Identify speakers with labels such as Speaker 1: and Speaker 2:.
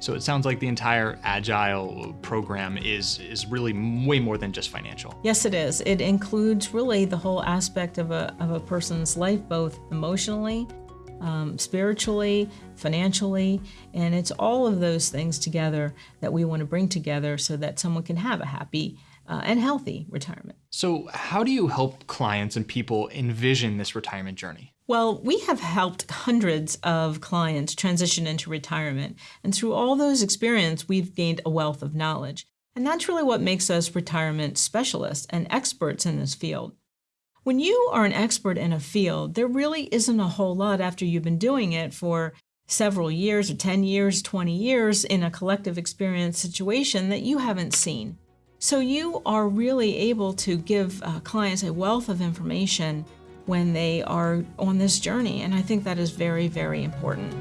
Speaker 1: So it sounds like the entire Agile program is, is really way more than just financial.
Speaker 2: Yes, it is. It includes really the whole aspect of a, of a person's life, both emotionally, um, spiritually, financially, and it's all of those things together that we want to bring together so that someone can have a happy uh, and healthy retirement.
Speaker 1: So, how do you help clients and people envision this retirement journey?
Speaker 2: Well, we have helped hundreds of clients transition into retirement, and through all those experience, we've gained a wealth of knowledge. And that's really what makes us retirement specialists and experts in this field. When you are an expert in a field, there really isn't a whole lot after you've been doing it for several years or 10 years, 20 years in a collective experience situation that you haven't seen. So you are really able to give uh, clients a wealth of information when they are on this journey. And I think that is very, very important.